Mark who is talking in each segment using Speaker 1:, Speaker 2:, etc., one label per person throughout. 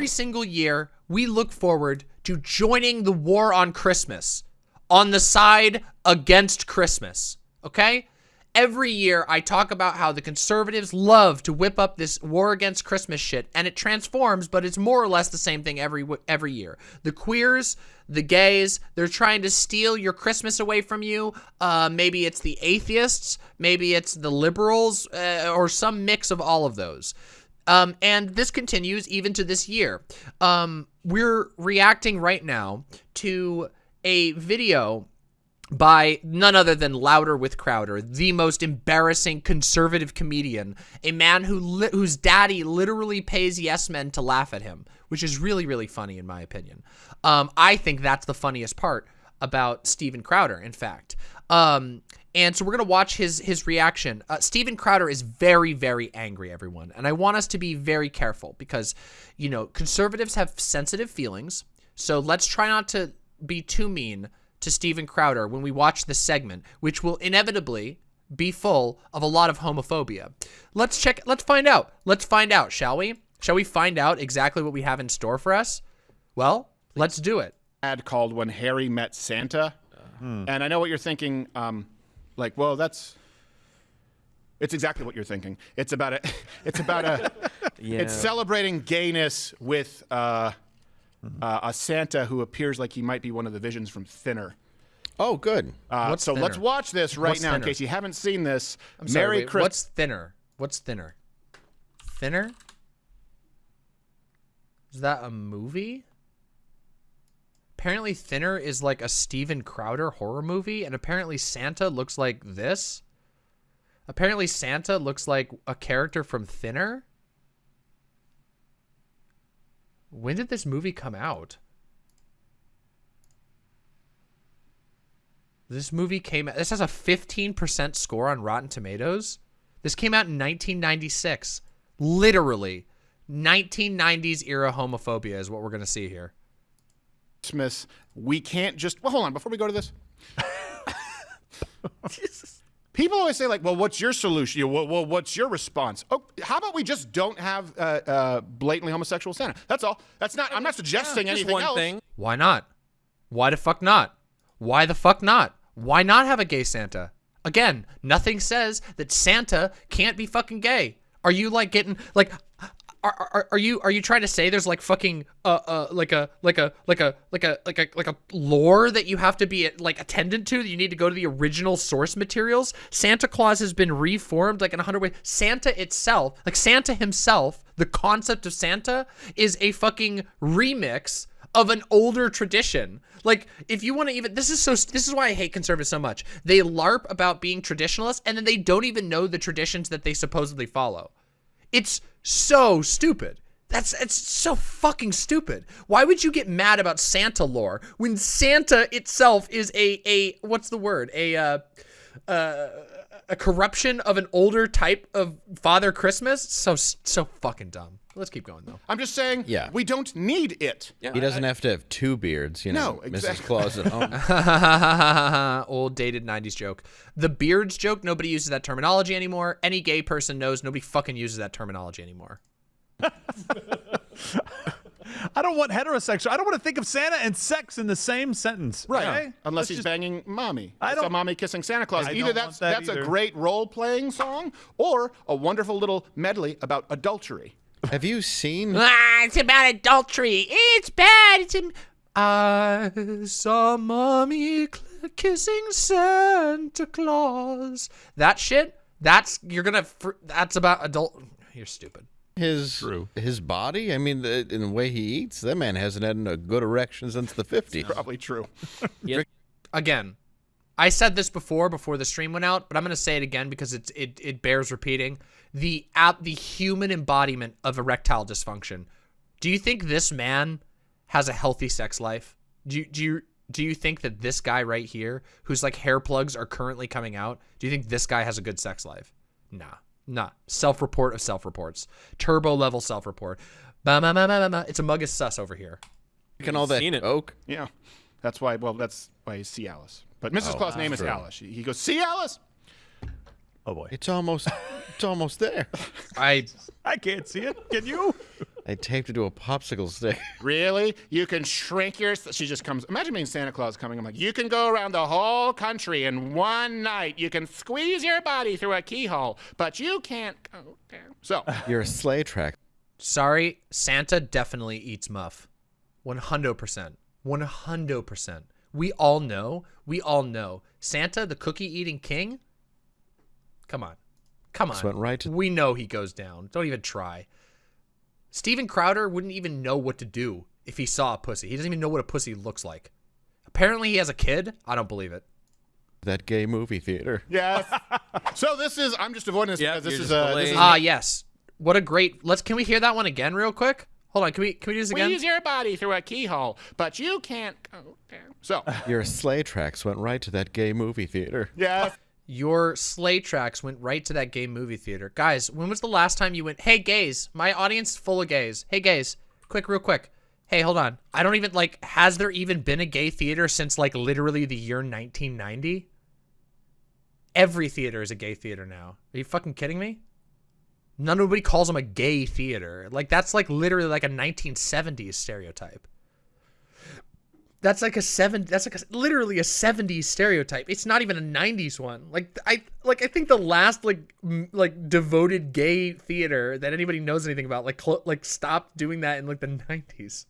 Speaker 1: every single year, we look forward to joining the war on Christmas on the side against Christmas. Okay? Every year, I talk about how the conservatives love to whip up this war against Christmas shit, and it transforms, but it's more or less the same thing every every year. The queers, the gays, they're trying to steal your Christmas away from you. Uh, maybe it's the atheists, maybe it's the liberals, uh, or some mix of all of those. Um, and this continues even to this year. Um, we're reacting right now to a video by none other than Louder with Crowder, the most embarrassing conservative comedian, a man who whose daddy literally pays yes men to laugh at him, which is really, really funny in my opinion. Um, I think that's the funniest part about Steven Crowder, in fact. Um, and so we're going to watch his his reaction. Uh, Steven Crowder is very, very angry, everyone. And I want us to be very careful because, you know, conservatives have sensitive feelings. So let's try not to be too mean to Steven Crowder when we watch this segment, which will inevitably be full of a lot of homophobia. Let's check, let's find out. Let's find out, shall we? Shall we find out exactly what we have in store for us? Well, let's do it.
Speaker 2: Ad called When Harry Met Santa. Hmm. And I know what you're thinking, um, like, well, that's it's exactly what you're thinking. It's about a, it's about a, yeah. it's celebrating gayness with uh, Mm-hmm. uh, a Santa who appears like he might be one of the visions from Thinner.
Speaker 3: Oh, good.
Speaker 2: Uh, so thinner? let's watch this right what's now thinner? in case you haven't seen this.
Speaker 1: I'm sorry, Merry Christmas. What's Thinner? What's Thinner? Thinner? Is that a movie? Apparently Thinner is like a Steven Crowder horror movie, and apparently Santa looks like this. Apparently Santa looks like a character from Thinner. When did this movie come out? This movie came out. this has a 15% score on Rotten Tomatoes. This came out in 1996. Literally 1990s era homophobia is what we're going to see here.
Speaker 2: Christmas, we can't just Well, hold on, before we go to this. Jesus. People always say like, "Well, what's your solution? Well, well what's your response?" Oh, how about we just don't have uh, uh, blatantly homosexual Santa? That's all. That's not. I'm not suggesting yeah, anything else. Thing.
Speaker 1: Why not? Why the fuck not? Why the fuck not? Why not have a gay Santa? Again, nothing says that Santa can't be fucking gay. Are you like getting like are, are, you are you trying to say there's like fucking uh uh like a like a like a like a like a like a lore that you have to be like attendant to that you need to go to the original source materials santa claus has been reformed like in a hundred ways santa itself like santa himself the concept of santa is a fucking remix of an older tradition. Like, if you want to even, this is so, this is why I hate conservatives so much. They LARP about being traditionalists and then they don't even know the traditions that they supposedly follow. It's so stupid. That's it's so fucking stupid. Why would you get mad about Santa lore when Santa itself is a a what's the word? A uh, uh, a corruption of an older type of Father Christmas? So so fucking dumb. Let's keep going though.
Speaker 2: I'm just saying, yeah. we don't need it.
Speaker 3: Yeah, he doesn't I, have to have two beards, you know.
Speaker 2: No, exactly.
Speaker 3: Mrs. Claus at home.
Speaker 1: Old dated 90s joke. The beards joke, nobody uses that terminology anymore. Any gay person knows nobody fucking uses that terminology anymore.
Speaker 4: I don't want heterosexual. I don't want to think of Santa and sex in the same sentence.
Speaker 2: Right. Okay? Unless Let's he's just, banging mommy. I don't. mommy kissing Santa Claus. I either that's that that's either. a great role playing song or a wonderful little medley about adultery.
Speaker 3: Have you seen?
Speaker 1: Ah, it's about adultery. It's bad. It's. Im- I saw mommy kissing Santa Claus. That shit. That's you're gonna. That's about adult. You're stupid.
Speaker 3: His True. his body. I mean, the, in the way he eats, that man hasn't had a good erection since the '50s.
Speaker 2: Probably true.
Speaker 1: yep. Again, I said this before before the stream went out, but I'm gonna say it again because it's it it bears repeating. The app the human embodiment of erectile dysfunction. Do you think this man has a healthy sex life? Do you, do you do you think that this guy right here, whose like hair plugs are currently coming out, do you think this guy has a good sex life? Nah, nah. Self-report of self-reports. Turbo level self-report. It's a mug of sus over here.
Speaker 3: Can all that oak?
Speaker 2: Yeah, that's why. Well, that's why he's C. Alice. But Mrs. Oh, Claus' name is Alice. He goes, "See Alice."
Speaker 4: Oh boy,
Speaker 3: it's almost, it's almost there.
Speaker 1: I,
Speaker 4: I can't see it. Can you?
Speaker 3: I taped it to a popsicle stick.
Speaker 2: Really? You can shrink your. She just comes. Imagine being Santa Claus coming. I'm like, you can go around the whole country in one night. You can squeeze your body through a keyhole, but you can't go down. So,
Speaker 3: You're a sleigh track.
Speaker 1: Sorry, Santa definitely eats muff. 100%. 100%. We all know, we all know. Santa, the cookie eating king? Come on. Come on.
Speaker 3: Just went right to-
Speaker 1: we know he goes down. Don't even try. Steven Crowder wouldn't even know what to do if he saw a pussy. He doesn't even know what a pussy looks like. Apparently he has a kid. I don't believe it.
Speaker 3: That gay movie theater.
Speaker 2: yes. so this is. I'm just avoiding this
Speaker 5: Yeah,
Speaker 2: because this is a. This
Speaker 5: delaying.
Speaker 2: is
Speaker 1: Ah, yes. What a great. Let's can we hear that one again real quick? Hold on. Can we can we do this again?
Speaker 2: Squeeze your body through a keyhole, but you can't go down. So,
Speaker 3: Your sleigh tracks went right to that gay movie theater.
Speaker 2: Yeah.
Speaker 1: Your sleigh tracks went right to that gay movie theater. Guys, when was the last time you went, hey, gays, my audience full of gays. Hey, gays, quick, real quick. Hey, hold on. I don't even, like, has there even been a gay theater since, like, literally the year 1990? Every theater is a gay theater now. Are you fucking kidding me? Nobody calls them a gay theater. Like, that's, like, literally, like, a 1970s stereotype. That's like a seven. That's like a, literally a '70s stereotype. It's not even a '90s one. Like I like I think the last like like devoted gay theater that anybody knows anything about like like stopped doing that in like the '90s.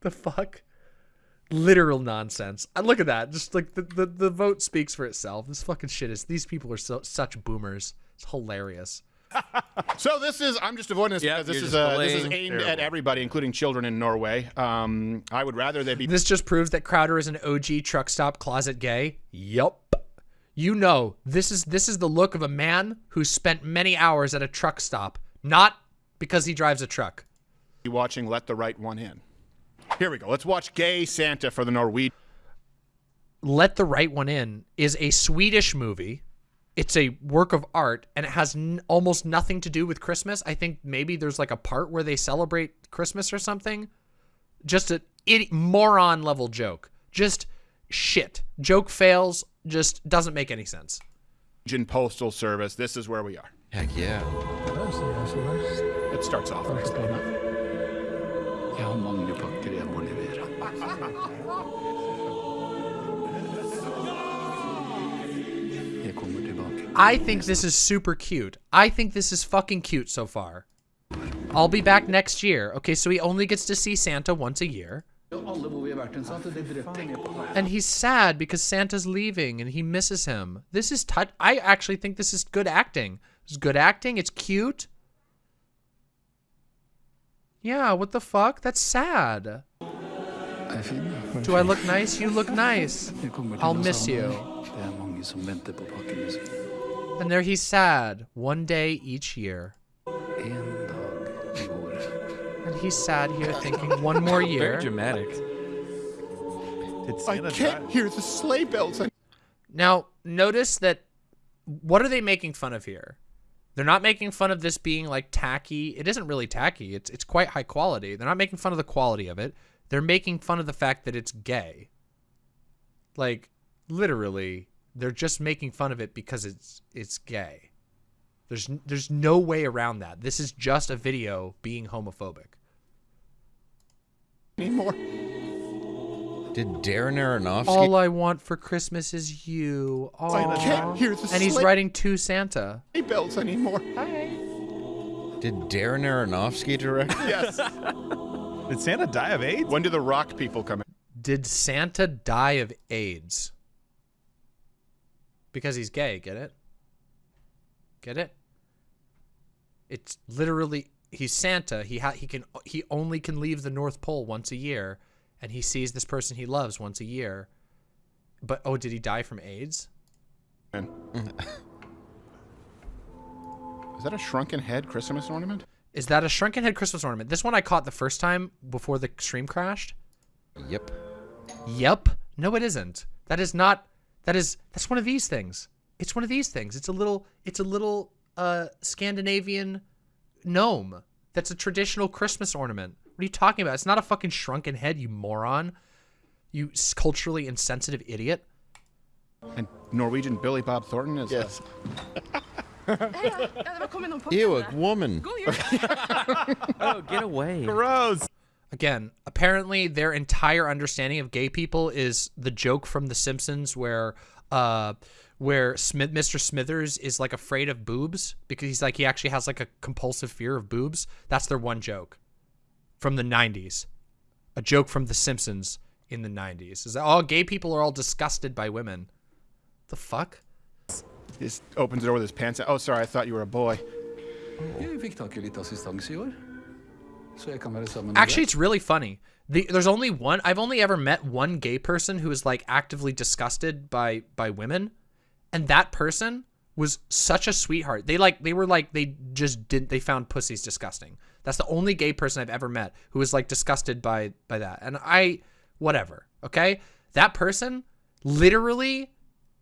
Speaker 1: The fuck, literal nonsense. I look at that. Just like the, the the vote speaks for itself. This fucking shit is. These people are so such boomers. It's hilarious.
Speaker 2: So this is. I'm just avoiding this
Speaker 5: Yep,
Speaker 2: because this is.
Speaker 5: just
Speaker 2: Uh, this is
Speaker 5: delaying.
Speaker 2: aimed at everybody, including children in Norway. Um, I would rather they be
Speaker 1: This just proves that Crowder is an OG truck stop closet gay. Yup. You know, this is this is the look of a man who spent many hours at a truck stop, not because he drives a truck.
Speaker 2: watching Let the Right One In. Here we go. Let's watch Gay Santa for the Norwegian.
Speaker 1: Let the Right One In is a Swedish movie. It's a work of art and it has n- almost nothing to do with Christmas. I think maybe there's like a part where they celebrate Christmas or something. Just a idiot, moron level joke. Just shit. Joke fails, just doesn't make any sense.
Speaker 2: Jin Postal Service. This is where we are.
Speaker 3: Heck yeah.
Speaker 2: It starts off.
Speaker 1: I think this is super cute. I think this is fucking cute so far. I'll be back next year. Okay, so he only gets to see Santa once a year. And he's sad because Santa's leaving and he misses him. This is touch. I actually think this is good acting. It's good acting. It's cute. Yeah, what the fuck? That's sad. Do I look nice? You look nice. I'll miss you. And there he's sad. One day each year.
Speaker 6: En dag.
Speaker 1: And he's sad here thinking one more year.
Speaker 5: Very
Speaker 1: year.
Speaker 5: dramatic.
Speaker 4: Did
Speaker 2: I can't
Speaker 4: drive?
Speaker 2: hear the sleigh bells.
Speaker 1: Now, notice that what are they making fun of here? They're not making fun of this being like tacky. It isn't really tacky. It's it's quite high quality. They're not making fun of the quality of it. They're making fun of the fact that it's gay. Like literally, they're just making fun of it because it's it's gay. There's there's no way around that. This is just a video being homophobic.
Speaker 2: anymore.
Speaker 3: Did Darren Aronofsky
Speaker 1: All I want for Christmas is you.
Speaker 2: I can't hear the
Speaker 1: And he's writing to Santa.
Speaker 2: bells anymore. Hi.
Speaker 3: Did Darren Aronofsky direct?
Speaker 2: Yes.
Speaker 4: Did Santa die of AIDS?
Speaker 2: when do the rock people come in?
Speaker 1: Did Santa die of AIDS? Because he's gay, get it? Get it? It's literally he's Santa. He ha- he can he only can leave the North Pole once a year and he sees this person he loves once a year. But oh, did he die from AIDS?
Speaker 2: Is that a shrunken head Christmas ornament?
Speaker 1: Is that a shrunken head Christmas ornament? This one I caught the first time before the stream crashed.
Speaker 3: yep.
Speaker 1: Yep. No, it isn't. That is not. That is. That's one of these things. It's one of these things. It's a little. It's a little uh Scandinavian gnome. That's a traditional Christmas ornament. What are you talking about? It's not a fucking shrunken head, you moron. You culturally insensitive idiot.
Speaker 2: And Norwegian Billy Bob Thornton is.
Speaker 3: Yes. Ew, a woman.
Speaker 5: Oh, get away.
Speaker 4: Gross.
Speaker 1: Again, apparently their entire understanding of gay people is the joke from The Simpsons where uh where Smith Mr. Smithers is like afraid of boobs because he's like he actually has like a compulsive fear of boobs. That's their one joke from the 90s. A joke from The Simpsons in the 90s. Is that all gay people are all disgusted by women. The fuck?
Speaker 2: He just opens the door with his pants out. Oh, sorry, I thought you were a boy.
Speaker 6: Jeg fikk tak i litt assistanse i år.
Speaker 1: Actually, it's really funny. The, there's only one. I've only ever met one gay person who is like actively disgusted by by women, and that person was such a sweetheart. They like they were like they just didn't. They found pussies disgusting. That's the only gay person I've ever met who was like disgusted by by that. And I, whatever. Okay, that person literally,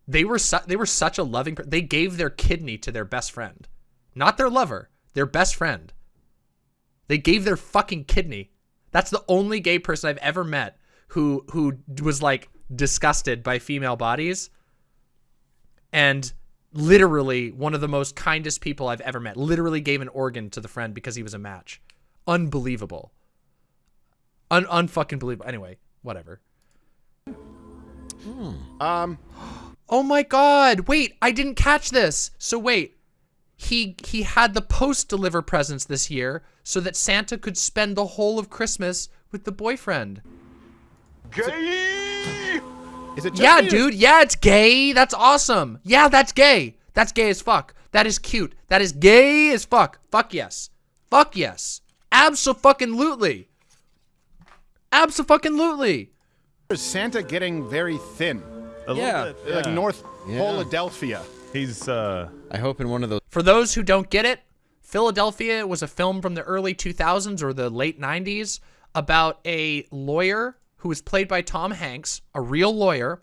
Speaker 1: they were su- they were such a loving. They gave their kidney to their best friend, not their lover, their best friend. They gave their fucking kidney. That's the only gay person I've ever met who who was like disgusted by female bodies and literally one of the most kindest people I've ever met. Literally gave an organ to the friend because he was a match. Unbelievable. Un unfucking believable. Anyway, whatever. Hmm.
Speaker 2: Um,
Speaker 1: Oh my god. Wait, I didn't catch this. So wait. He he had the post deliver presents this year so that Santa could spend the whole of Christmas with the boyfriend. Gay!
Speaker 2: Is it just
Speaker 1: Yeah,
Speaker 2: me
Speaker 1: dude. Yeah, it's gay. That's awesome. Yeah, that's gay. That's gay as fuck. That is cute. That is gay as fuck. Fuck yes. Fuck yes. Abso-fucking-lutely. Abso-fucking-lutely.
Speaker 2: Is Santa getting very thin?
Speaker 4: A
Speaker 5: Yeah.
Speaker 4: little bit.
Speaker 2: Like. North
Speaker 3: Yeah.
Speaker 2: Philadelphia.
Speaker 4: He's uh
Speaker 3: I hope in one of those.
Speaker 1: For those who don't get it, Philadelphia was a film from the early 2000s or the late 90s about a lawyer who was played by Tom Hanks, a real lawyer,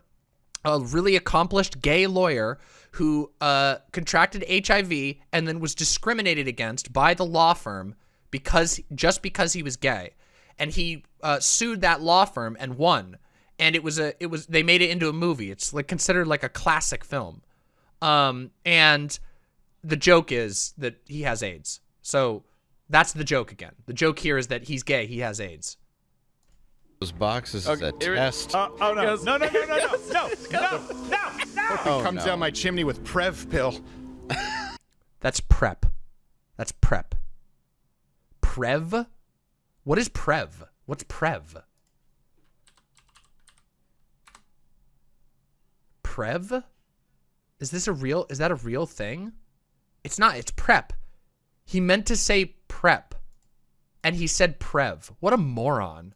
Speaker 1: a really accomplished gay lawyer who uh, contracted HIV and then was discriminated against by the law firm because just because he was gay, and he uh, sued that law firm and won. And it was a it was they made it into a movie. It's like considered like a classic film. Um, and the joke is that he has AIDS. So that's the joke again. The joke here is that he's gay. He has AIDS.
Speaker 3: Those boxes okay. is a
Speaker 5: it,
Speaker 3: test.
Speaker 4: Uh, oh no.
Speaker 5: Goes,
Speaker 4: no! No! No! No! No! Goes, no! No! No! No!
Speaker 3: Oh,
Speaker 2: comes
Speaker 3: no.
Speaker 2: down my chimney with Prev pill.
Speaker 1: that's prep. That's prep. Prev. What is Prev? What's Prev? Prev? Is this a real? Is that a real thing? It's not, it's prep. He meant to say prep. And he said prev. What a moron.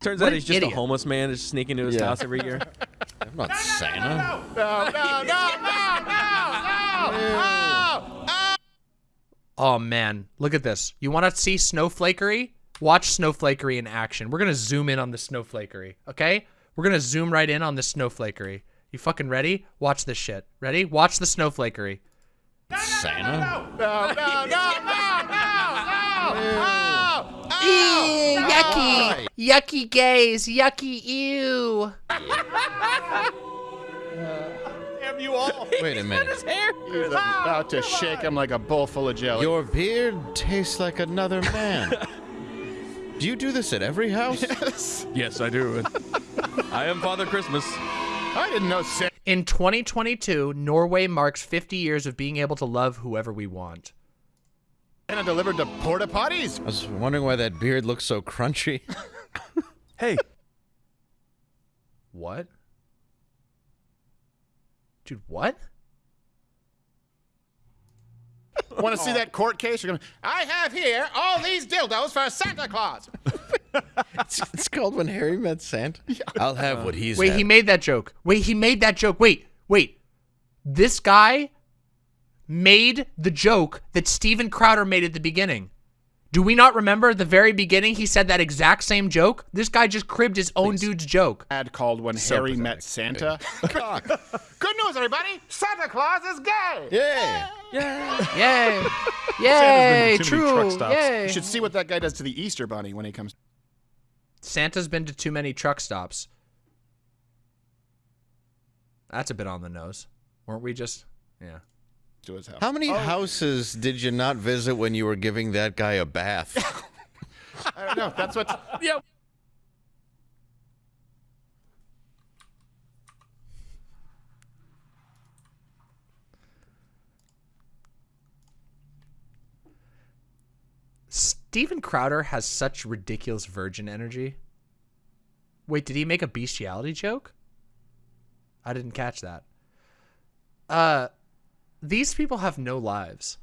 Speaker 5: Turns
Speaker 1: What
Speaker 5: out he's just
Speaker 1: idiot.
Speaker 5: a homeless man that's sneaking into his
Speaker 3: Yeah.
Speaker 5: house every year.
Speaker 3: I'm not Santa.
Speaker 2: No, no, no, no, no, no, no.
Speaker 1: Oh man, look at this. You want to see snowflakery? Watch snowflakery in action. We're gonna zoom in on the snowflakery, okay? We're gonna zoom right in on the snowflakery. You fucking ready? Watch this shit. Ready? Watch the snowflakery.
Speaker 3: Santa?
Speaker 2: No, no, no, no, no, no.
Speaker 1: Ew, yucky, yucky gays, yucky ew.
Speaker 2: Damn you all.
Speaker 3: Wait a minute.
Speaker 2: He's oh, about to shake him like a bowl full of jelly.
Speaker 3: Your beard tastes like another man. do you do this at every house?
Speaker 5: yes, I do. I am Father Christmas.
Speaker 2: I didn't know Santa
Speaker 1: In 2022, Norway marks 50 years of being able to love whoever we want.
Speaker 2: And I delivered to porta potties.
Speaker 3: I was wondering why that beard looks so crunchy.
Speaker 4: Hey,
Speaker 1: What? Dude, what?
Speaker 2: Want to see that court case? You're gonna. I have here all these dildos for Santa Claus.
Speaker 3: it's, it's called When Harry Met Santa. I'll have what he's
Speaker 1: Wait,
Speaker 3: had.
Speaker 1: he made that joke. Wait, he made that joke. Wait, wait. This guy made the joke that Steven Crowder made at the beginning. Do we not remember the very beginning he said that exact same joke? This guy just cribbed his own dude's joke.
Speaker 2: Ad called when
Speaker 1: So
Speaker 2: Harry
Speaker 1: pathetic.
Speaker 2: met Santa. Good news, everybody! Santa Claus is gay.
Speaker 3: Yeah.
Speaker 1: Yay.
Speaker 4: Santa's
Speaker 1: Yay,
Speaker 4: been to too many
Speaker 1: true.
Speaker 4: truck.
Speaker 1: Yay.
Speaker 2: You should see what that guy does to the Easter Bunny when he comes.
Speaker 1: Santa's been to too many truck stops. That's a bit on the nose. Weren't we just? Yeah.
Speaker 2: to his house.
Speaker 3: How many oh. houses did you not visit when you were giving that guy a bath?
Speaker 2: I don't know. That's what's.
Speaker 5: Yeah.
Speaker 1: Steven Crowder has such ridiculous virgin energy. Wait, did he make a bestiality joke? I didn't catch that. Uh these people have no lives.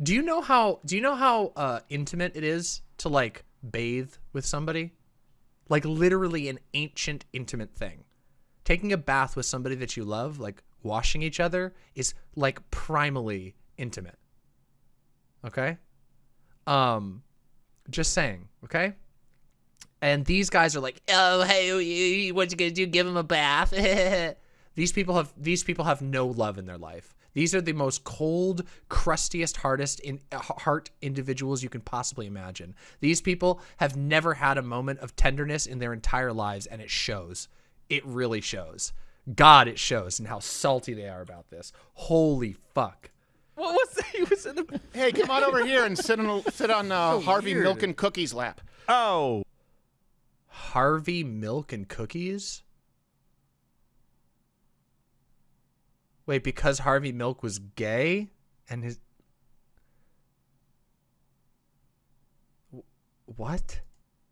Speaker 1: Do you know how do you know how uh intimate it is to like bathe with somebody? Like literally an ancient intimate thing. Taking a bath with somebody that you love, like washing each other is like primally intimate. Okay? Um, just saying, okay? And these guys are like, oh, hey, what you gonna do? Give him a bath? these people have these people have no love in their life. These are the most cold, crustiest, hardest in uh, heart individuals you can possibly imagine. These people have never had a moment of tenderness in their entire lives, and it shows. It really shows. God, it shows, and how salty they are about this. Holy fuck.
Speaker 5: What was that? He was in the.
Speaker 2: Hey, come on over here and sit on sit on uh, Harvey
Speaker 5: weird.
Speaker 2: Milk and Cookies lap.
Speaker 4: Oh,
Speaker 1: Harvey Milk and Cookies? Wait, because Harvey Milk was gay and his What?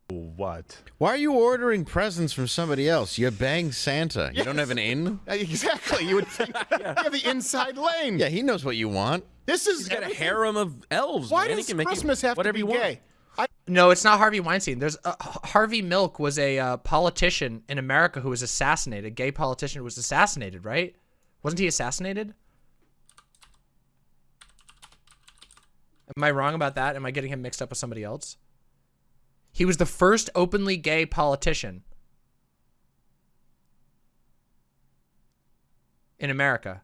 Speaker 4: What?
Speaker 3: Why are you ordering presents from somebody else? You bang Santa. You don't have an in?
Speaker 2: Exactly. You would think you have the inside lane.
Speaker 3: Yeah, he knows what you want.
Speaker 2: This is
Speaker 5: He's got a harem of elves.
Speaker 2: Why
Speaker 5: man.
Speaker 2: does
Speaker 5: he can make
Speaker 2: Christmas
Speaker 5: it
Speaker 2: have to be
Speaker 5: you
Speaker 2: gay? I,
Speaker 1: No, it's not Harvey Weinstein. There's uh, Harvey Milk was a uh, politician in America who was assassinated. A gay politician who was assassinated, right? Wasn't he assassinated? Am I wrong about that? Am I getting him mixed up with somebody else? He was the first openly gay politician in America.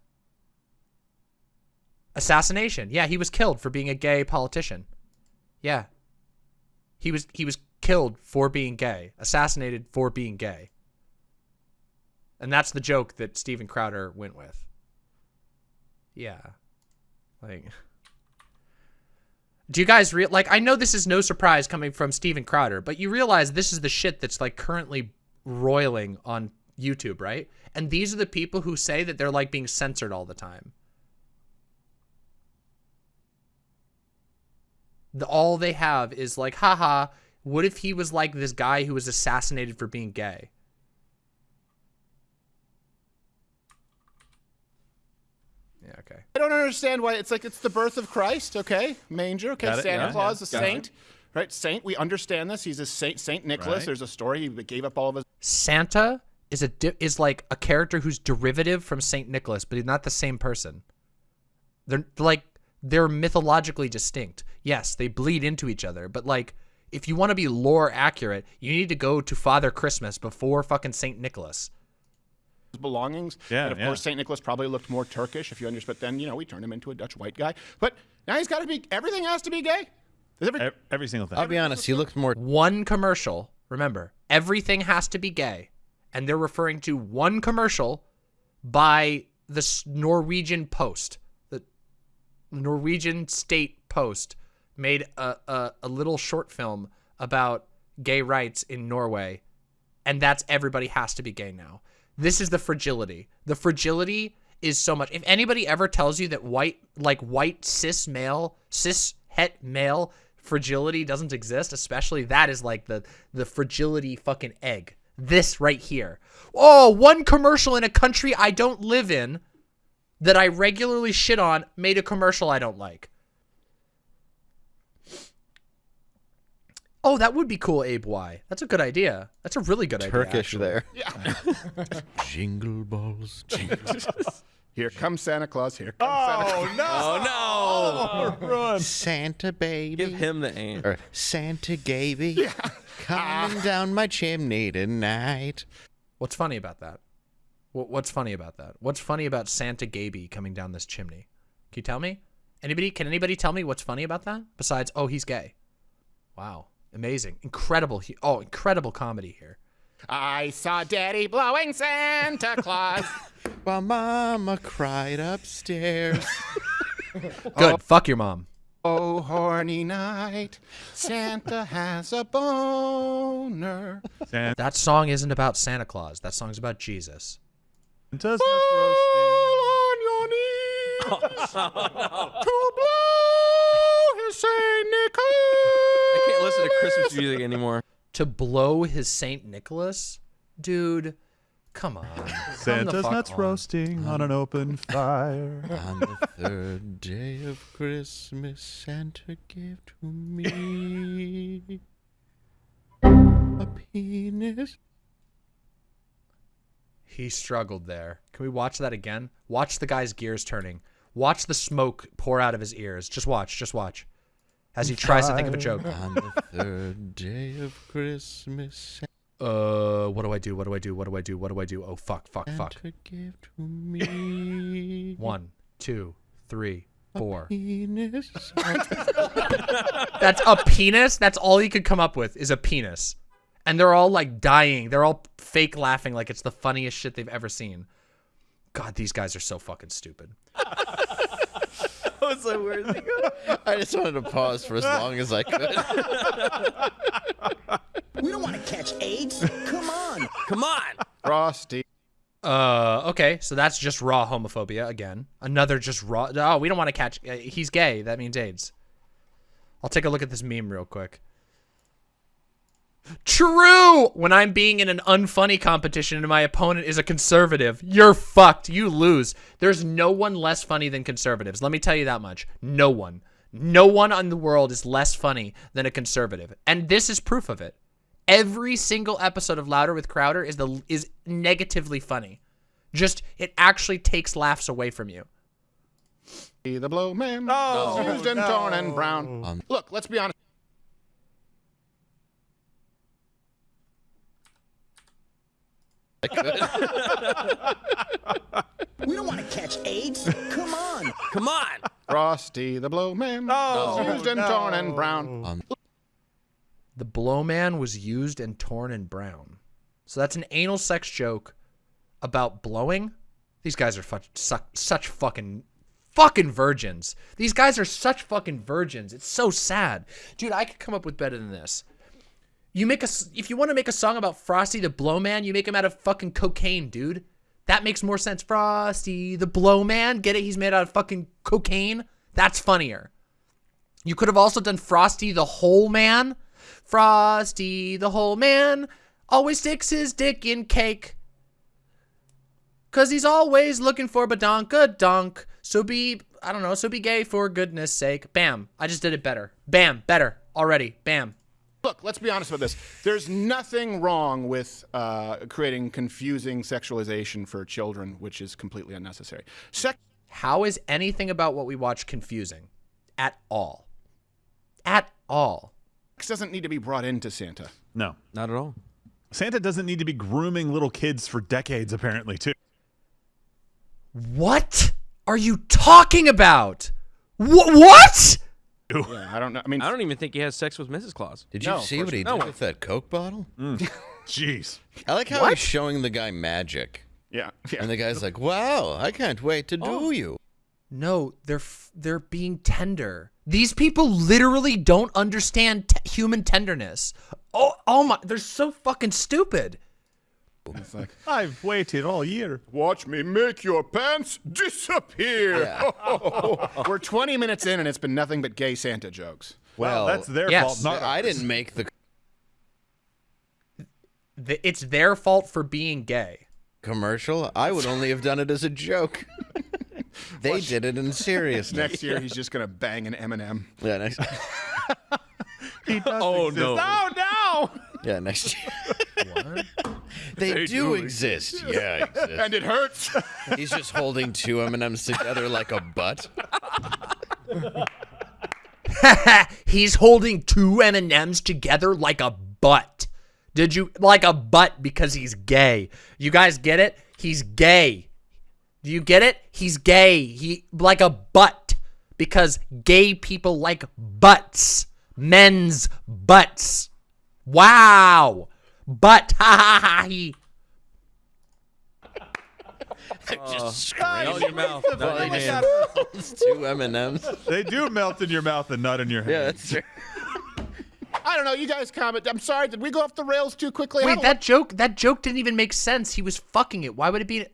Speaker 1: Assassination. Yeah, he was killed for being a gay politician. Yeah. He was he was killed for being gay, assassinated for being gay. And that's the joke that Steven Crowder went with. Yeah. Like Do you guys real like I know this is no surprise coming from Steven Crowder, but you realize this is the shit that's like currently roiling on YouTube, right? And these are the people who say that they're like being censored all the time. the, all they have is like, haha, what if he was like this guy who was assassinated for being gay? Okay.
Speaker 2: I don't understand why it's like it's the birth of Christ. Okay, manger. Okay,
Speaker 4: Got it,
Speaker 2: Santa
Speaker 4: yeah,
Speaker 2: Claus,
Speaker 4: yeah,
Speaker 2: a
Speaker 4: got it.
Speaker 2: saint, right? Saint. We understand this. He's a saint. Saint Nicholas.
Speaker 4: Right.
Speaker 2: There's a story. He gave up all of his.
Speaker 1: Santa is a di- is like a character who's derivative from Saint Nicholas, but he's not the same person. They're like they're mythologically distinct. Yes, they bleed into each other, but like if you want to be lore accurate, you need to go to Father Christmas before fucking Saint Nicholas.
Speaker 2: Belongings.
Speaker 4: Yeah,
Speaker 2: And of
Speaker 4: yeah.
Speaker 2: course, Saint Nicholas probably looked more Turkish, if you understand. But then, you know, we turned him into a Dutch white guy. But now he's got to be. Everything has to be gay. Every,
Speaker 4: Every single thing.
Speaker 3: I'll be honest, he looked more
Speaker 1: one commercial. Remember, everything has to be gay. And they're referring to one commercial by the Norwegian Post. The Norwegian State Post made a, a, a little short film about gay rights in Norway. And that's everybody has to be gay now. This is the fragility. The fragility is so much. If anybody ever tells you that white, like white cis male, cis het male fragility doesn't exist, especially that is like the the fragility fucking egg. This right here. Oh, one commercial in a country I don't live in that I regularly shit on made a commercial I don't like. Oh, that would be cool, Abe Y. That's a good idea. That's a really good idea.
Speaker 3: Turkish there. Yeah. jingle balls, jingle.
Speaker 2: here comes Santa Claus. Here comes oh, Santa Claus.
Speaker 4: Oh no!
Speaker 5: Oh no!
Speaker 4: Run.
Speaker 3: Santa baby.
Speaker 5: Give him the aim.
Speaker 3: or Santa Gaby. Coming ah. down my chimney tonight.
Speaker 1: What's funny about that? What's funny about that? What's funny about Santa Gaby coming down this chimney? Can you tell me? Anybody? Can anybody tell me what's funny about that? Besides, oh, he's gay. Wow, amazing, incredible. Oh, incredible comedy here.
Speaker 2: I saw Daddy blowing Santa Claus.
Speaker 3: While Mama cried upstairs.
Speaker 1: Good. Fuck your mom.
Speaker 2: Oh, horny night, Santa has a boner.
Speaker 4: Santa's
Speaker 1: That song isn't about Santa Claus. That song's about Jesus.
Speaker 4: nuts roasting.
Speaker 2: on your knees oh, to blow his Saint Nicholas.
Speaker 5: I can't listen to Christmas music anymore.
Speaker 1: To blow his Saint Nicholas? Dude, come on.
Speaker 4: Santa's nuts
Speaker 1: on.
Speaker 4: roasting on an open fire.
Speaker 3: On the third day of Christmas, Santa gave to me a penis.
Speaker 1: He struggled there. Can we watch that again? Watch the guy's gears turning. Watch the smoke pour out of his ears. Just watch. Just watch. As he tries to think of a joke.
Speaker 3: On the third day of Christmas,
Speaker 1: Uh, what do I do? What do I do? What do I do? What do I do? Oh, fuck, fuck, fuck.
Speaker 3: Santa gave to me
Speaker 1: One, two, three, four.
Speaker 3: penis.
Speaker 1: That's a penis? That's all he could come up with is a penis. And they're all like dying. They're all fake laughing like it's the funniest shit they've ever seen. God, these guys are so fucking stupid.
Speaker 5: I was like, where's he going?
Speaker 3: I just wanted to pause for as long as I could.
Speaker 7: We don't want to catch AIDS. Come on.
Speaker 5: Come on.
Speaker 2: Frosty.
Speaker 1: Uh, okay, so that's just raw homophobia again. Another just raw. Oh, we don't want to catch. Uh, he's gay. That means AIDS. I'll take a look at this meme real quick. True. When I'm being in an unfunny competition and my opponent is a conservative, you're fucked. You lose. There's no one less funny than conservatives. Let me tell you that much. No one. No one on the world is less funny than a conservative. And this is proof of it. Every single episode of Louder with Crowder is the is negatively funny. Just it actually takes laughs away from you.
Speaker 2: The blow man.
Speaker 4: No,
Speaker 2: Used and torn and brown.
Speaker 3: Um,
Speaker 2: Look, let's be honest.
Speaker 3: I could.
Speaker 7: We don't want to catch AIDS. Come on.
Speaker 5: Come on.
Speaker 2: Frosty the blow man. Used and torn and brown.
Speaker 3: Um,
Speaker 1: The blow man was used and torn and brown. So that's an anal sex joke about blowing. These guys are fu- such, such fucking fucking virgins. These guys are such fucking virgins. It's so sad. Dude, I could come up with better than this. You make a if you want to make a song about Frosty the Blowman, you make him out of fucking cocaine, dude. That makes more sense. Frosty the Blowman, get it? He's made out of fucking cocaine. That's funnier. You could have also done Frosty the Whole Man. Frosty the Whole Man always sticks his dick in cake. Cause he's always looking for badonka donk. So be, I don't know, so be gay for goodness sake. Bam. I just did it better. Bam. Better. Already. Bam.
Speaker 2: Look, let's be honest about this. There's nothing wrong with uh, creating confusing sexualization for children, which is completely unnecessary. Sex
Speaker 1: How is anything about what we watch confusing? At all. At all.
Speaker 2: Sex doesn't need to be brought into Santa.
Speaker 4: No.
Speaker 5: Not at all.
Speaker 4: Santa doesn't need to be grooming little kids for decades, apparently, too.
Speaker 1: What are you talking about? Wh- what?
Speaker 2: Yeah, I don't know. I mean,
Speaker 5: I don't even think he has sex with Mrs. Claus.
Speaker 3: Did you
Speaker 2: No, of
Speaker 3: see
Speaker 2: course
Speaker 3: what he
Speaker 5: not.
Speaker 3: did
Speaker 5: No.
Speaker 3: with that Coke bottle? Mm.
Speaker 4: Jeez.
Speaker 3: I like how he's showing the guy magic.
Speaker 2: yeah, yeah.
Speaker 3: And the guy's like, wow, I can't wait to do oh. you.
Speaker 1: No, they're f- they're being tender. These people literally don't understand t- human tenderness. Oh, oh my, they're so fucking stupid.
Speaker 2: It's like,
Speaker 4: I've waited all year.
Speaker 2: watch me make your pants disappear. We're 20 minutes in, and it's been nothing but gay Santa jokes.
Speaker 4: Well, that's their
Speaker 1: yes.
Speaker 4: fault, not
Speaker 3: I
Speaker 4: ours.
Speaker 3: didn't make the
Speaker 1: Th- It's their fault for being gay.
Speaker 3: commercial. I would only have done it as a joke. they did it in seriousness.
Speaker 2: Next year, he's just gonna bang an M&M.
Speaker 3: Yeah, next,
Speaker 4: He does
Speaker 5: Oh,
Speaker 4: exist.
Speaker 5: no.
Speaker 4: Oh, no!
Speaker 3: yeah, next year. They, do exist. Yeah, exist.
Speaker 2: And it hurts.
Speaker 3: He's just holding two M&Ms together like a butt.
Speaker 1: He's holding two M&Ms together like a butt. Did you like a butt because he's gay? You guys get it? He's gay. Do you get it? He's gay. He like a butt because gay people like butts. Men's butts. Wow. Butt. Ha ha ha. he.
Speaker 3: just oh, scream.
Speaker 5: Melt your mouth.
Speaker 4: the
Speaker 5: not your hand.
Speaker 3: It's two M and M's.
Speaker 4: They do melt in your mouth and not in your hand.
Speaker 3: Yeah, that's true.
Speaker 2: I don't know. You guys comment. I'm sorry. Did we go off the rails too quickly?
Speaker 1: Wait,
Speaker 2: a
Speaker 1: that joke that joke didn't even make sense. He was fucking it. Why would it be?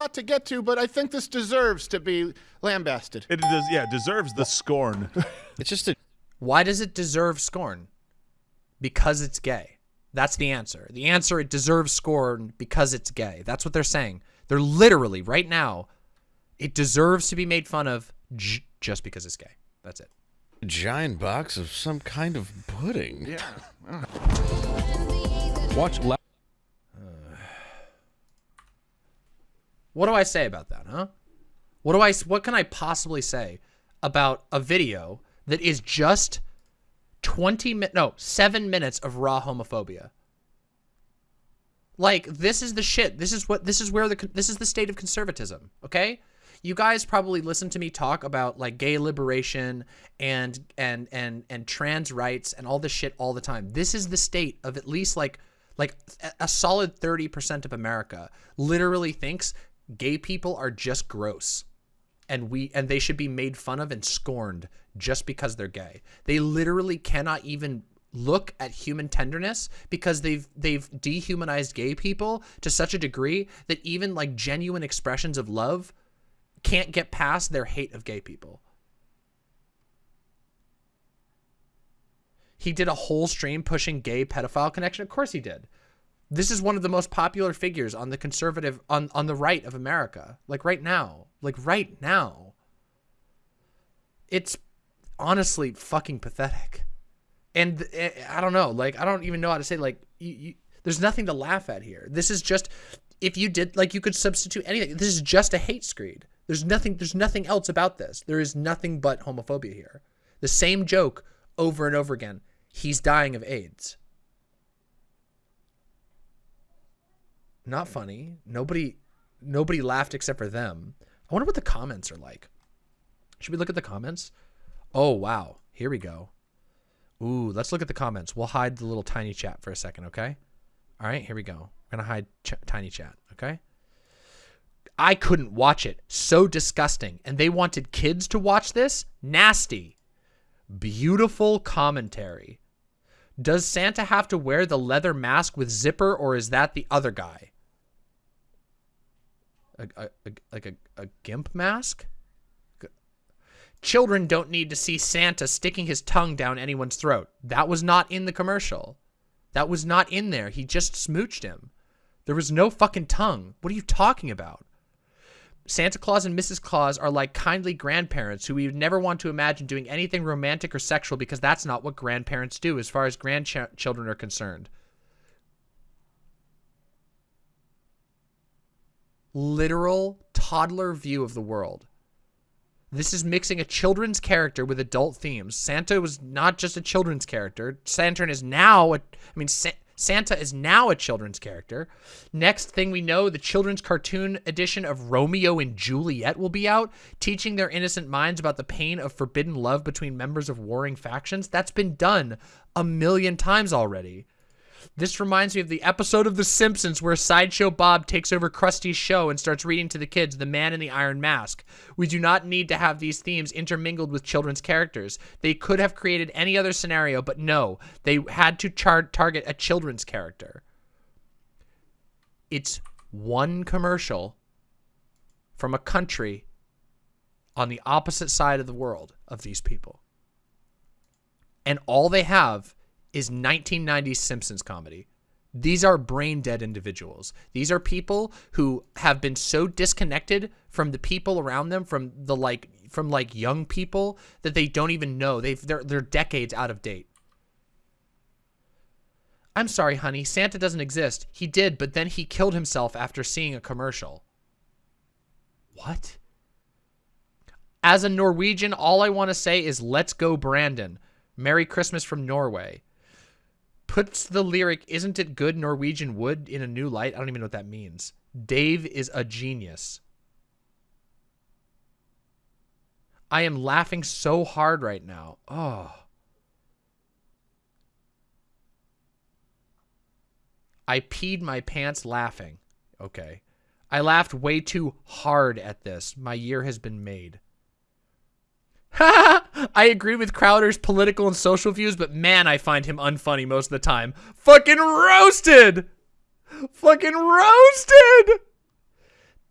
Speaker 2: Not to get to, but I think this deserves to be lambasted.
Speaker 4: It does. Yeah, deserves the scorn.
Speaker 3: It's just a
Speaker 1: Why does it deserve scorn? Because it's gay. That's the answer. The answer it deserves scorn because it's gay. That's what they're saying. They're literally right now. It deserves to be made fun of j- just because it's gay. That's it.
Speaker 3: giant box of some kind of pudding.
Speaker 2: Yeah.
Speaker 5: Watch. La-
Speaker 1: What do I say about that, huh? What do I what can I possibly say about a video that is just 20 minutes no, 7 minutes of raw homophobia? Like this is the shit. This is what this is where the this is the state of conservatism, okay? You guys probably listen to me talk about like gay liberation and and and and trans rights and all this shit all the time. This is the state of at least like like a solid 30% of America literally thinks gay people are just gross and we and they should be made fun of and scorned just because they're gay. They literally cannot even look at human tenderness because they've they've dehumanized gay people to such a degree that even like genuine expressions of love can't get past their hate of gay people. He did a whole stream pushing gay pedophile connection. Of course he did. This is one of the most popular figures on the conservative on on the right of America. Like right now. Like right now. It's honestly fucking pathetic. And uh, I don't know, like I don't even know how to say like you, you, there's nothing to laugh at here. This is just if you did like you could substitute anything. This is just a hate screed. There's nothing there's nothing else about this. There is nothing but homophobia here. The same joke over and over again. He's dying of AIDS. Not funny. Nobody nobody laughed except for them. I wonder what the comments are like. Should we look at the comments? Oh wow. Here we go. Ooh, let's look at the comments. We'll hide the little tiny chat for a second, okay? All right, here we go. We're to hide ch- tiny chat, okay? I couldn't watch it. So disgusting. And they wanted kids to watch this? Nasty. Beautiful commentary. Does Santa have to wear the leather mask with zipper or is that the other guy? A, a, like a, a gimp mask? Children don't need to see Santa sticking his tongue down anyone's throat. That was not in the commercial. That was not in there. He just smooched him. There was no fucking tongue. What are you talking about? Santa Claus and Mrs. Claus are like kindly grandparents who we would never want to imagine doing anything romantic or sexual because that's not what grandparents do as far as grandchildren are concerned. Literal toddler view of the world. This is mixing a children's character with adult themes. Santa was not just a children's character. Santa is now a, I mean, Sa- Santa is now a children's character. Next thing we know, the children's cartoon edition of Romeo and Juliet will be out, teaching their innocent minds about the pain of forbidden love between members of warring factions. That's been done a million times already. This reminds me of the episode of The Simpsons where Sideshow Bob takes over Krusty's show and starts reading to the kids The Man in the Iron Mask. We do not need to have these themes intermingled with children's characters. They could have created any other scenario, but no, they had to target a children's character. It's one commercial from a country on the opposite side of the world of these people. And all they have is 1990s Simpsons comedy. These are brain dead individuals. These are people who have been so disconnected from the people around them, from the like, from like young people that they don't even know. They've they're they're decades out of date. I'm sorry, honey. Santa doesn't exist. He did, but then he killed himself after seeing a commercial. What? As a Norwegian, all I want to say is let's go, Brandon. Merry Christmas from Norway puts the lyric isn't it good norwegian wood in a new light? I don't even know what that means. Dave is a genius. I am laughing so hard right now. Oh. I peed my pants laughing. Okay. I laughed way too hard at this. My year has been made. I agree with Crowder's political and social views, but man, I find him unfunny most of the time. Fucking roasted! Fucking roasted!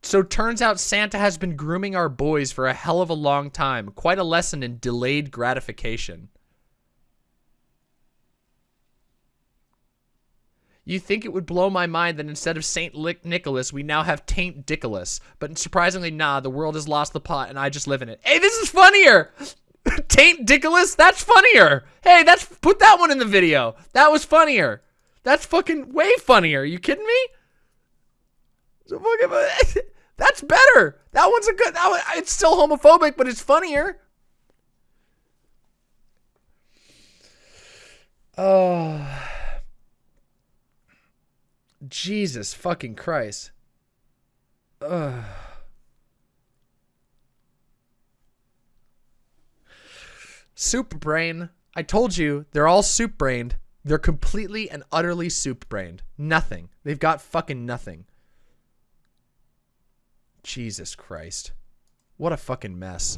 Speaker 1: So turns out Santa has been grooming our boys for a hell of a long time. Quite a lesson in delayed gratification. You think it would blow my mind that instead of Saint Nicholas, we now have Taint Dickolas. But surprisingly, nah, the world has lost the pot and I just live in it. Hey, this is funnier! Taint Dickolas, that's funnier! Hey, that's put that one in the video. That was funnier. That's fucking way funnier. you kidding me? That's better. That one's a good. That one, it's still homophobic, but it's funnier. Oh. Jesus fucking Christ. Ugh. Soup brain. I told you, they're all soup brained. They're completely and utterly soup brained. Nothing. They've got fucking nothing. Jesus Christ. What a fucking mess.